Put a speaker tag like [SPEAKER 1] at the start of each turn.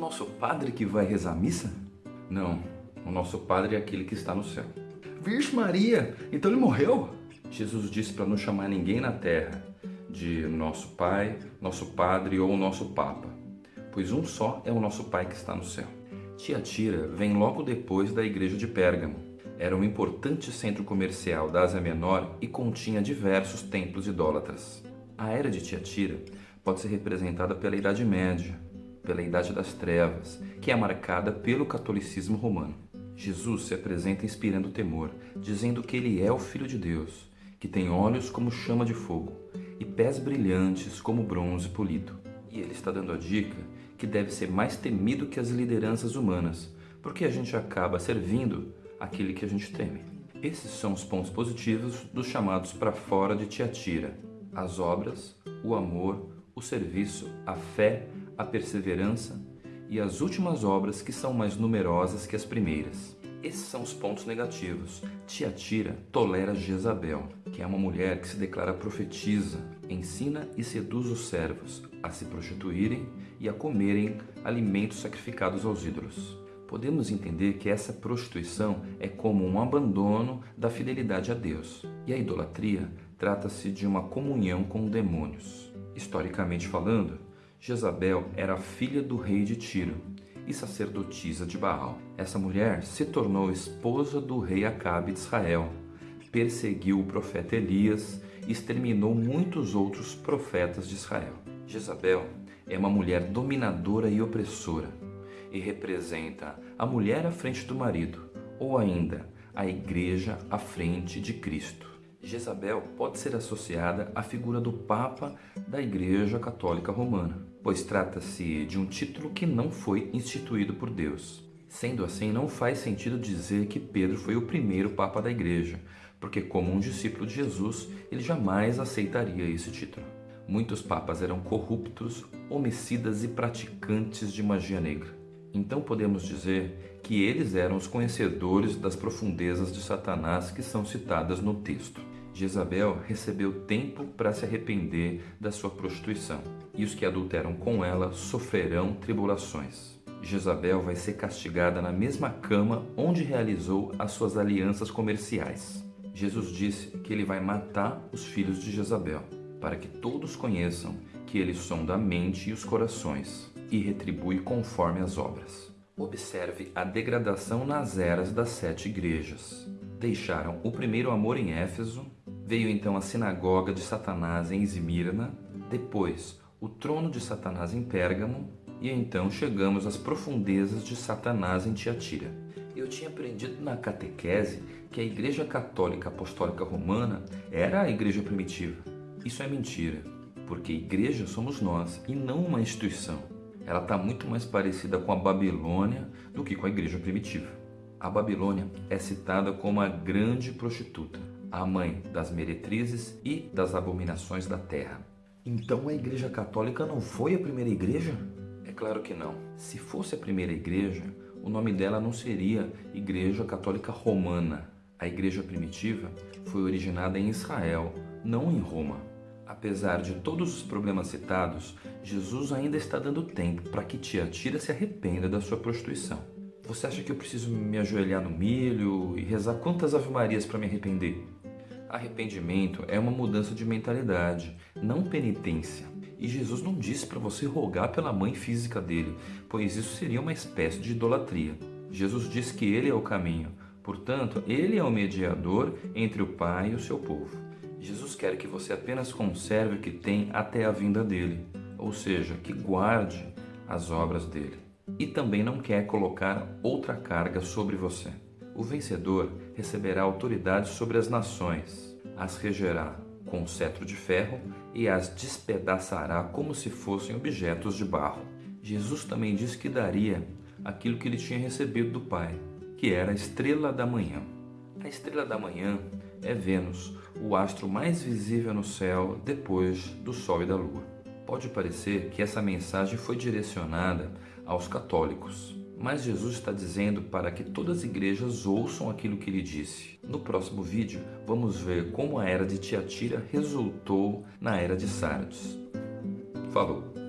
[SPEAKER 1] nosso padre que vai rezar a missa? Não, o nosso padre é aquele que está no céu. Virgem Maria, então ele morreu? Jesus disse para não chamar ninguém na terra de nosso pai, nosso padre ou nosso papa, pois um só é o nosso pai que está no céu. Tiatira vem logo depois da igreja de Pérgamo. Era um importante centro comercial da Ásia Menor e continha diversos templos idólatras. A era de Tiatira pode ser representada pela Idade Média, pela Idade das Trevas, que é marcada pelo catolicismo romano. Jesus se apresenta inspirando temor, dizendo que ele é o Filho de Deus, que tem olhos como chama de fogo e pés brilhantes como bronze polido. E ele está dando a dica que deve ser mais temido que as lideranças humanas, porque a gente acaba servindo aquele que a gente teme. Esses são os pontos positivos dos chamados para fora de Tiatira. As obras, o amor, o serviço, a fé, a perseverança e as últimas obras que são mais numerosas que as primeiras. Esses são os pontos negativos. Tiatira tolera Jezabel, que é uma mulher que se declara profetiza, ensina e seduz os servos a se prostituírem e a comerem alimentos sacrificados aos ídolos. Podemos entender que essa prostituição é como um abandono da fidelidade a Deus. E a idolatria trata-se de uma comunhão com demônios. Historicamente falando, Jezabel era filha do rei de Tiro e sacerdotisa de Baal. Essa mulher se tornou esposa do rei Acabe de Israel, perseguiu o profeta Elias e exterminou muitos outros profetas de Israel. Jezabel é uma mulher dominadora e opressora e representa a mulher à frente do marido, ou ainda a igreja à frente de Cristo. Jezabel pode ser associada à figura do Papa da Igreja Católica Romana, pois trata-se de um título que não foi instituído por Deus. Sendo assim, não faz sentido dizer que Pedro foi o primeiro Papa da Igreja, porque, como um discípulo de Jesus, ele jamais aceitaria esse título. Muitos papas eram corruptos, homicidas e praticantes de magia negra. Então podemos dizer que eles eram os conhecedores das profundezas de Satanás que são citadas no texto. Jezabel recebeu tempo para se arrepender da sua prostituição, e os que adulteram com ela sofrerão tribulações. Jezabel vai ser castigada na mesma cama onde realizou as suas alianças comerciais. Jesus disse que ele vai matar os filhos de Jezabel, para que todos conheçam que ele sonda a mente e os corações e retribui conforme as obras. Observe a degradação nas eras das sete igrejas. Deixaram o primeiro amor em Éfeso, Veio então a sinagoga de Satanás em Esmirna, depois o trono de Satanás em Pérgamo, e então chegamos às profundezas de Satanás em Tiatira. Eu tinha aprendido na catequese que a Igreja Católica Apostólica Romana era a igreja primitiva. Isso é mentira, porque igreja somos nós e não uma instituição. Ela está muito mais parecida com a Babilônia do que com a igreja primitiva. A Babilônia é citada como a grande prostituta a mãe das meretrizes e das abominações da terra. Então a Igreja Católica não foi a primeira igreja? É claro que não. Se fosse a primeira igreja, o nome dela não seria Igreja Católica Romana. A igreja primitiva foi originada em Israel, não em Roma. Apesar de todos os problemas citados, Jesus ainda está dando tempo para que Tiatira se arrependa da sua prostituição. Você acha que eu preciso me ajoelhar no milho e rezar quantas ave-marias para me arrepender? Arrependimento é uma mudança de mentalidade, não penitência. E Jesus não disse para você rogar pela mãe física dele, pois isso seria uma espécie de idolatria. Jesus disse que ele é o caminho, portanto, ele é o mediador entre o Pai e o seu povo. Jesus quer que você apenas conserve o que tem até a vinda dele, ou seja, que guarde as obras dele. E também não quer colocar outra carga sobre você. O vencedor receberá autoridade sobre as nações, as regerá com um cetro de ferro e as despedaçará como se fossem objetos de barro. Jesus também disse que daria aquilo que ele tinha recebido do Pai, que era a estrela da manhã. A estrela da manhã é Vênus, o astro mais visível no céu depois do Sol e da Lua. Pode parecer que essa mensagem foi direcionada aos católicos, mas Jesus está dizendo para que todas as igrejas ouçam aquilo que ele disse. No próximo vídeo, vamos ver como a era de Tiatira resultou na era de Sardes. Falou!